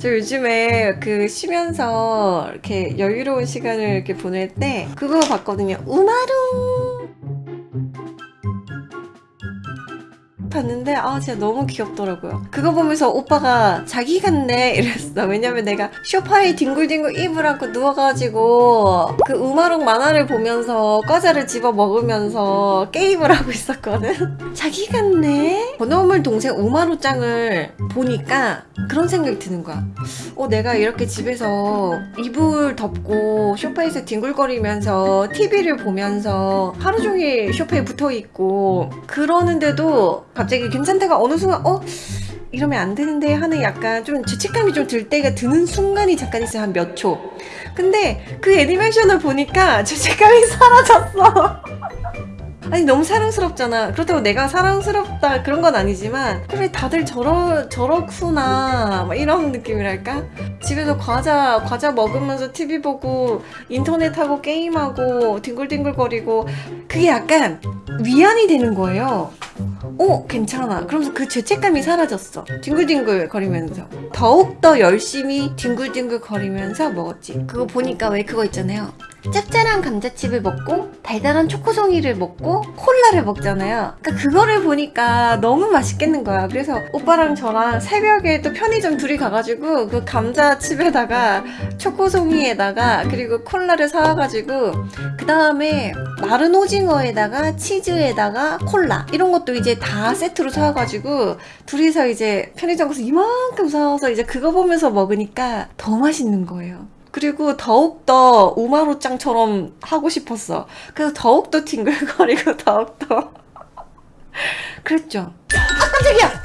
저 요즘에 그 쉬면서 이렇게 여유로운 시간을 이렇게 보낼 때 그거 봤거든요. 우마루 봤는데 아 진짜 너무 귀엽더라고요. 그거 보면서 오빠가 자기 같네 이랬어. 왜냐면 내가 쇼파에 뒹굴뒹굴 이불 안고 누워가지고 그 우마룩 만화를 보면서 과자를 집어 먹으면서 게임을 하고 있었거든. 자기 같네? 번호물 동생 우마루짱을 보니까 그런 생각이 드는 거야. 어 내가 이렇게 집에서 이불 덮고 쇼파에서 뒹굴거리면서 TV를 보면서 하루 종일 쇼파에 붙어있고 그러는데도 갑자기 괜찮다가 어느 순간 어? 이러면 안 되는데 하는 약간 좀 죄책감이 좀 들 때가 드는 순간이 잠깐 있어요 한 몇 초 근데 그 애니메이션을 보니까 죄책감이 사라졌어 아니 너무 사랑스럽잖아. 그렇다고 내가 사랑스럽다 그런 건 아니지만 그래 다들 저러, 저렇구나. 막 이런 느낌이랄까? 집에서 과자 과자 먹으면서 TV 보고 인터넷 하고 게임하고 뒹굴뒹굴거리고 그게 약간 위안이 되는 거예요. 어 괜찮아. 그러면서 그 죄책감이 사라졌어. 뒹굴뒹굴 거리면서. 더욱더 열심히 뒹굴뒹굴 거리면서 먹었지. 그거 보니까 왜 그거 있잖아요 짭짤한 감자칩을 먹고 달달한 초코송이를 먹고 콜라를 먹잖아요. 그러니까 그거를 보니까 너무 맛있겠는 거야. 그래서 오빠랑 저랑 새벽에 또 편의점 둘이 가가지고 그 감자칩에다가 초코송이에다가 그리고 콜라를 사와가지고 그 다음에 마른 오징어에다가 치즈에다가 콜라 이런 것도 이제 다 세트로 사와가지고 둘이서 이제 편의점 가서 이만큼 사와서 이제 그거 보면서 먹으니까 더 맛있는 거예요 그리고 더욱더 우마루짱처럼 하고 싶었어. 그래서 더욱더 뒹굴거리고 더욱더 그랬죠. 아 깜짝이야!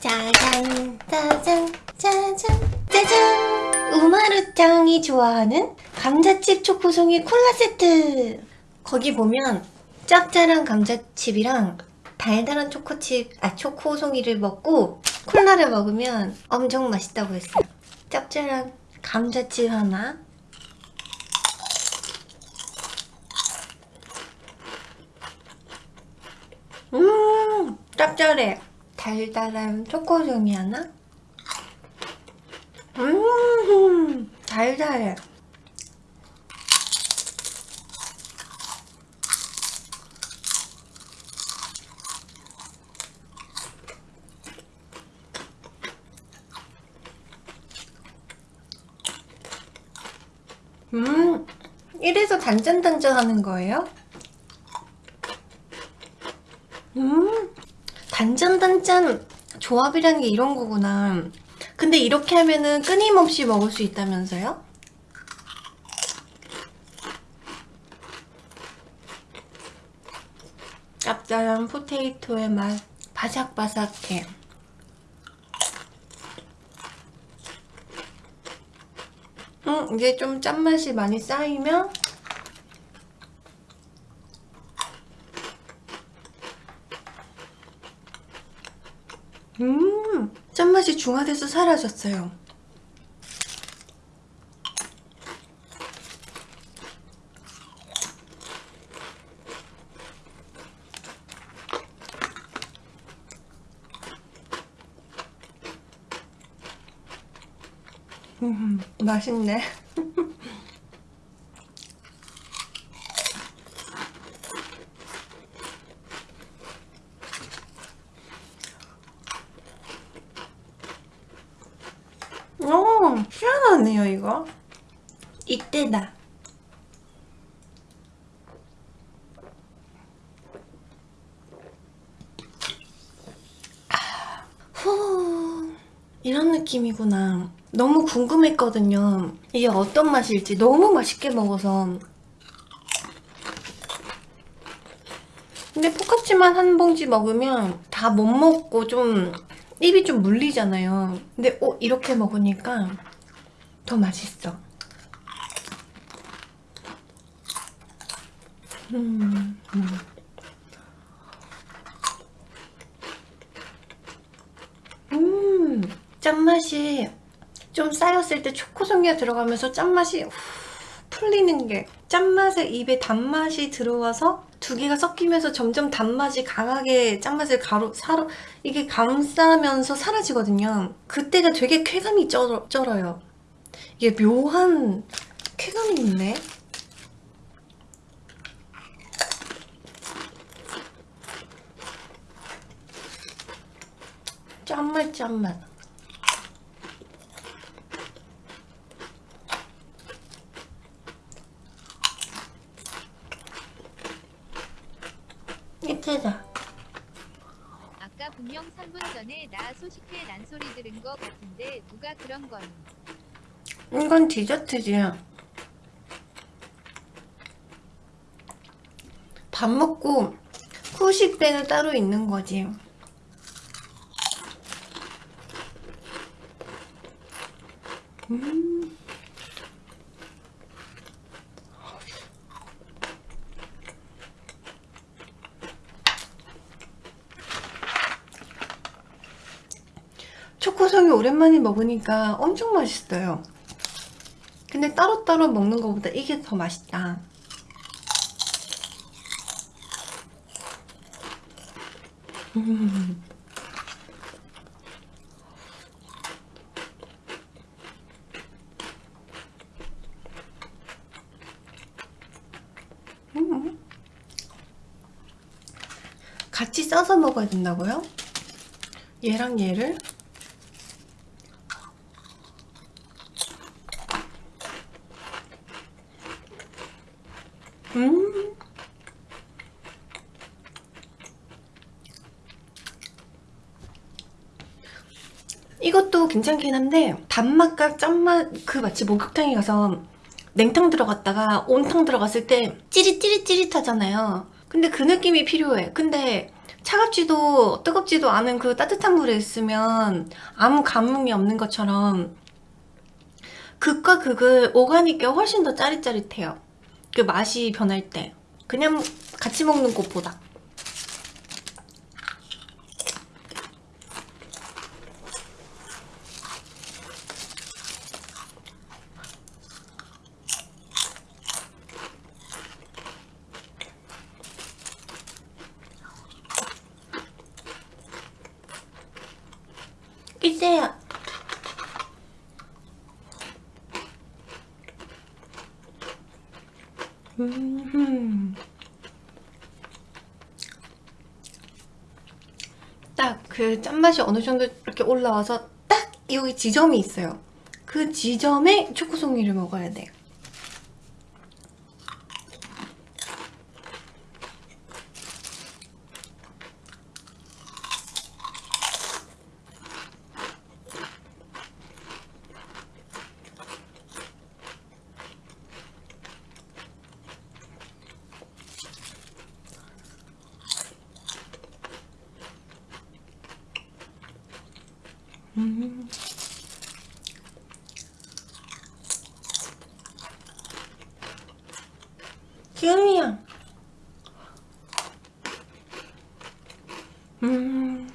짜잔 짜잔 짜잔 짜잔. 우마루짱이 좋아하는 감자칩 초코송이 콜라 세트. 거기 보면 짭짤한 감자칩이랑 달달한 초코칩 아 초코송이를 먹고 콜라를 먹으면 엄청 맛있다고 했어요 짭짤한 감자칩 하나. 음 짭짤해. 달달한 초코송이 하나. 음 달달해 음, 이래서 단짠단짠 하는 거예요? 음, 단짠단짠 조합이라는 게 이런 거구나. 근데 이렇게 하면은 끊임없이 먹을 수 있다면서요? 짭짤한 포테이토의 맛, 바삭바삭해. 음, 이게 좀 짠맛이 많이 쌓이면 음, 짠맛이 중화돼서 사라졌어요. 음, 맛있네. 오, 희한하네요, 이거. 이때다. 아, 후, 이런 느낌이구나. 너무 궁금했거든요. 이게 어떤 맛일지 너무 맛있게 먹어서. 근데 포카치만 한 봉지 먹으면 다 못 먹고 좀 입이 좀 물리잖아요. 근데 어, 이렇게 먹으니까 더 맛있어. 음, 음. 음, 짠맛이 좀 쌓였을 때 초코 송이가 들어가면서 짠맛이 풀리는 게 짠맛에 입에 단맛이 들어와서 두 개가 섞이면서 점점 단맛이 강하게 짠맛을 가로 사로 이게 감싸면서 사라지거든요. 그때가 되게 쾌감이 쩔어, 쩔어요. 이게 묘한 쾌감이 있네. 짠맛 짠맛. 이때다. 아까 분명 3분 전에 나 소식회 난 소리 들은 거 같은데 누가 그런 건 이건 디저트지. 밥 먹고 후식 때는 따로 있는 거지. 음. 초코송이 오랜만에 먹으니까 엄청 맛있어요. 근데 따로따로 먹는 것보다 이게 더 맛있다. 음. 음. 같이 써서 먹어야 된다고요? 얘랑 얘를? 음. 이것도 괜찮긴 한데 단맛과 짠맛 그 마치 목욕탕에 가서 냉탕 들어갔다가 온탕 들어갔을 때 찌릿찌릿찌릿하잖아요. 근데 그 느낌이 필요해. 근데 차갑지도 뜨겁지도 않은 그 따뜻한 물에 있으면 아무 감흥이 없는 것처럼 극과 극을 오가니까 훨씬 더 짜릿짜릿해요. 그 맛이 변할 때. 그냥 같이 먹는 것보다 음. 딱그 짠맛이 어느 정도 이렇게 올라와서 딱 여기 지점이 있어요. 그 지점에 초코송이를 먹어야 돼. 음. 기음이야. 음.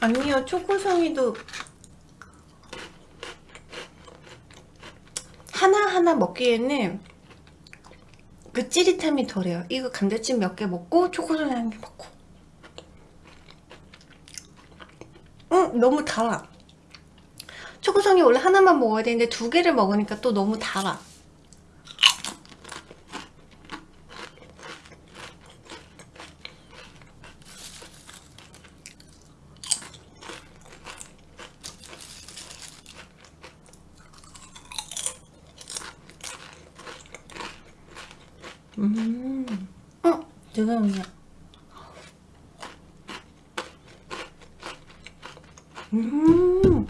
아니요, 초코송이도 하나하나 먹기에는 그 찌릿함이 덜해요. 이거 감자칩 몇개 먹고 초코송이 한개 먹고. 응, 너무 달아. 초코송이 원래 하나만 먹어야 되는데 두 개를 먹으니까 또 너무 달아. 음, 어, 뜨거우냐. 음.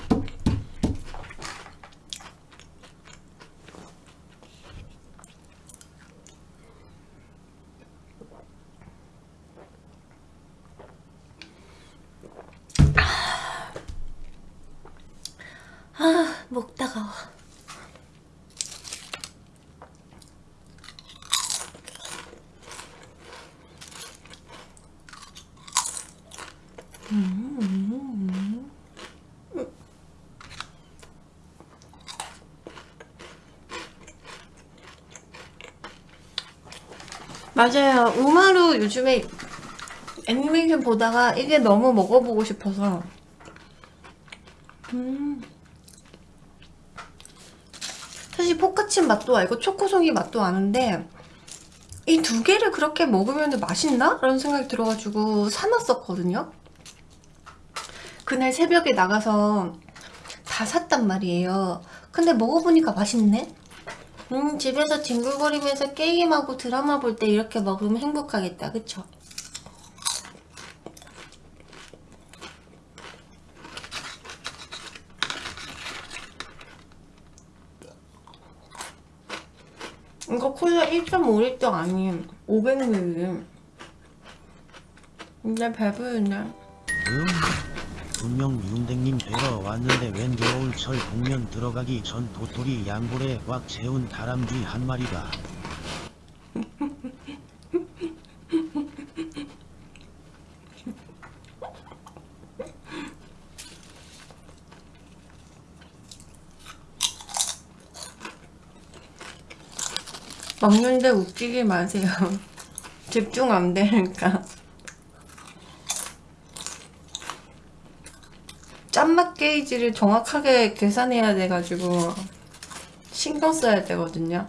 아, 목 따가워. 음, 음, 음. 맞아요. 우마루 요즘에 애니메이션 보다가 이게 너무 먹어보고 싶어서 음. 사실 포카친 맛도 알고 초코송이 맛도 아는데 이 두 개를 그렇게 먹으면 맛있나? 라는 생각이 들어가지고 사놨었거든요. 그날 새벽에 나가서 다 샀단 말이에요. 근데 먹어보니까 맛있네? 음, 집에서 뒹굴거리면서 게임하고 드라마 볼 때 이렇게 먹으면 행복하겠다. 그쵸? 이거 콜라 1.5리터 아님 500ml 근데 배부르네 음, 분명 윤댕님 뵈러 왔는데 웬 겨울철 복면 들어가기 전 도토리 양볼에 꽉 채운 다람쥐 한 마리가. 먹는데 웃기지 마세요. 집중 안 되니까 짠맛 게이지를 정확하게 계산해야 돼가지고 신경 써야 되거든요.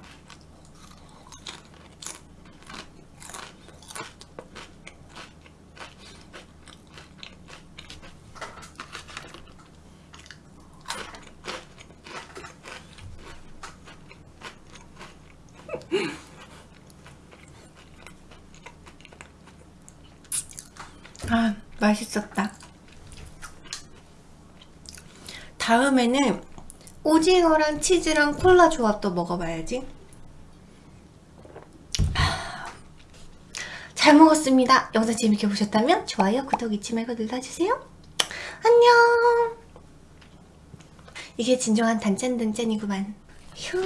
아 맛있었다 다음에는 오징어랑 치즈랑 콜라 조합도 먹어봐야지. 하, 잘 먹었습니다. 영상 재밌게 보셨다면 좋아요 구독 잊지 말고 눌러주세요. 안녕! 이게 진정한 단짠단짠이구만. 휴